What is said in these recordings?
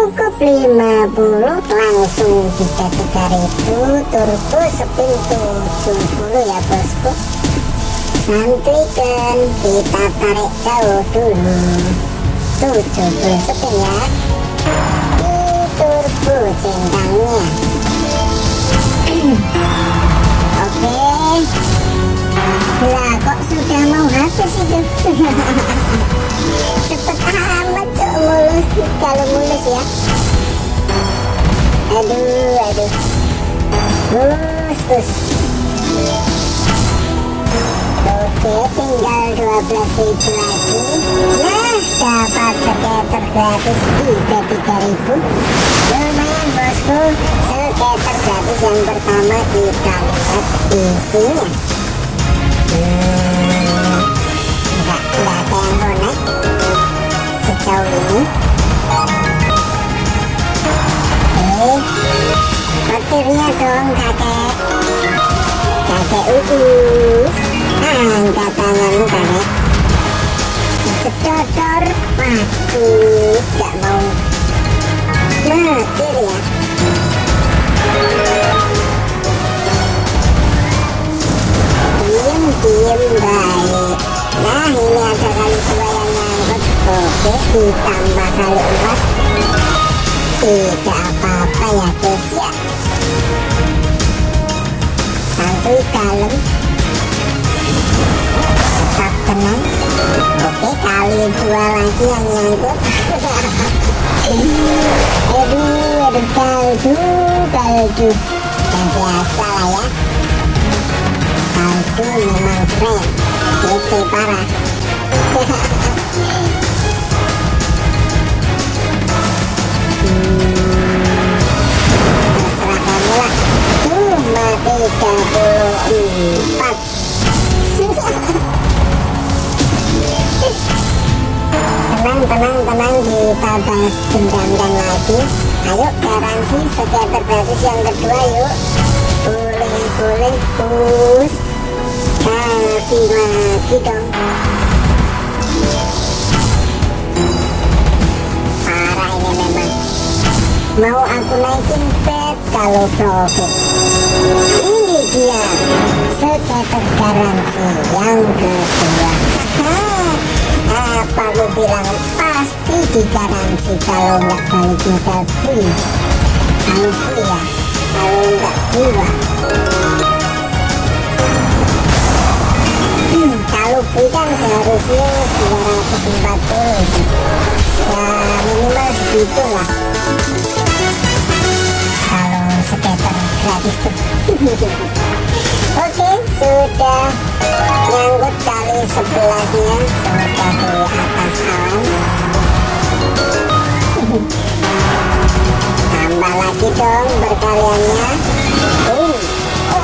cukup 50 langsung kita 3000 turbo spin 70 ya bosku. Santrikan kita tarik jauh dulu. 70 spin ya. Di turbo centangnya oke. Lah kok sudah mau habis itu kalau mulus ya. Aduh aduh. Bus bus oke tinggal 12 ribu lagi. Nah dapat skater gratis 33 ribu. Lumayan bosku. Skater gratis yang pertama kita lihat isinya. Hmm, petirnya dong kakek kakek uus. Angkat tangan kakek cedodor waduh gak mau. Metir ya diem diem baik. Nah ini ada kali dua yang nyangkut oke ditambah kali empat. Tidak apa-apa ya guys ya santuy kalem tetap tenang oke kali dua lagi yang nyangkut aduh aduh kaldu kaldu yang biasa lah ya kaldu memang keren kece parah cuma 34 tenang tenang tenang kita bahas dendamkan lagi. Ayo garansi skater basis yang kedua yuk. Boleh boleh push kasih lagi dong. Parah ini memang. Mau aku naikin bet kalau profit dia skater garansi yang kedua apa aku bilang pasti digaransi kalau nggak balik modal beli aku ya kalau nggak dua hmm, kalau beli kan seharusnya 240 itu ya minimal segitu lah kalau skater gratis tuh Oke, sudah nyangkut kali sebelasnya sudah di atas awan. Tambah lagi dong berkaliannya.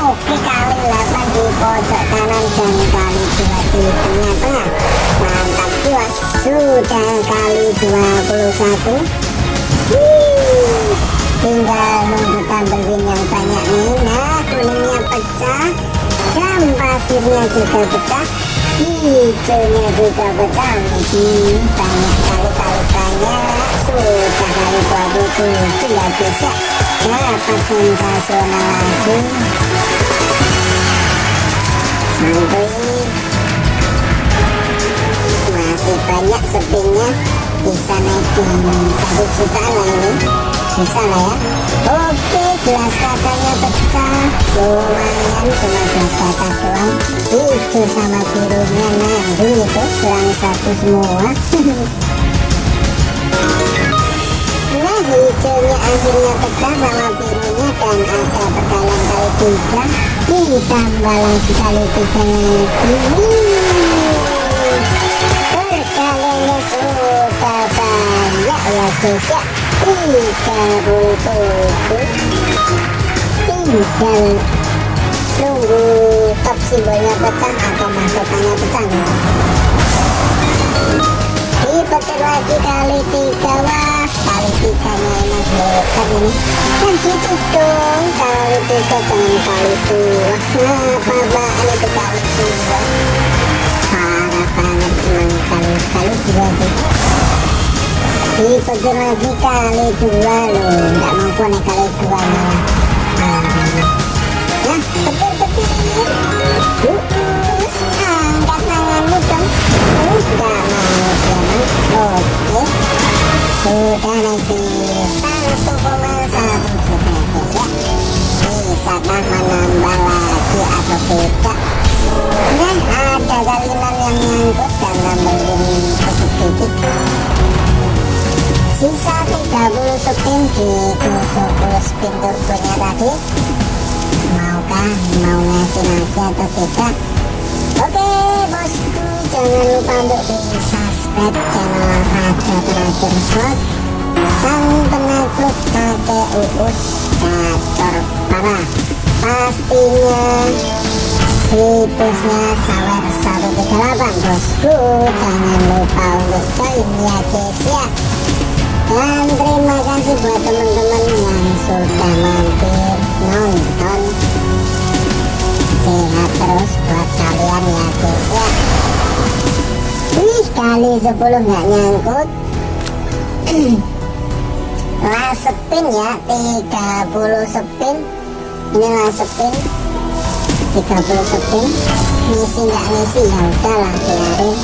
Oke kali 8 di pojok kanan dan kali 2 di tengah-tengah. Mantap jiwa. Sudah kali 21. Pecah jam pasirnya juga pecah hijaunya juga pecah hmm, banyak kali banyak. Sudah kali 27 ya bisa. Dapat sensasional lagi? Santuy masih banyak spinnya bisa naikin satu jutaan lah ini. Bisa lah ya. Oke gelas kacanya pecah lumayan cuma gelas kaca doang hijau sama birunya nanggung itu kurang satu semua nah hijaunya akhirnya pecah sama birunya dan ada perkalian kali tiga ditambah lagi kali tiga lagi perkaliannya sudah banyak ya guys ya puluh tujuh tinggal nunggu top simbolnya pecah atau mahkotannya pecah nih dipetir lagi kali tiga wah kali tiganya emang hebat ini kan gitu dong kali tiga jangan kali dua nah apaan itu kali dua banget emang kali dua loh nggak mampu nih kali dua. Malah nah petir petir terus angkat tanganmu dong nggak mau dia oke. Sudah nanti satu koma satu juta ya bisakah menambah lagi atau tidak? Nah ada galinan yang nyangkut dan nambahin sisa 30 spin di 70 spin turbonya tadi maukah mau ngasih lagi atau tidak oke bosku jangan lupa untuk di subscribe channel Raja Terakhir Slot sang penakluk kakek uus gacor parah pastinya situsnya sawer 138 bosku jangan lupa untuk join ya guys ya buat teman-teman yang sudah mampir nonton. Sehat terus buat kalian ya guys ya. Wih kali 10 nggak nyangkut. Last spin ya 30 spin. Ini last spin. 30 spin. Ngisi nggak ngisi ya udahlah biarin.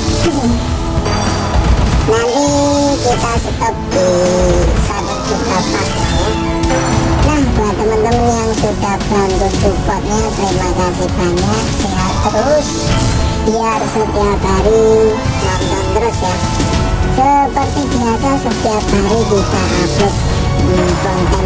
Nanti kita stop di nah buat teman-teman yang sudah bantu supportnya terima kasih banyak. Sehat terus. Biar setiap hari nonton terus ya. Seperti biasa setiap hari kita upload hmm, konten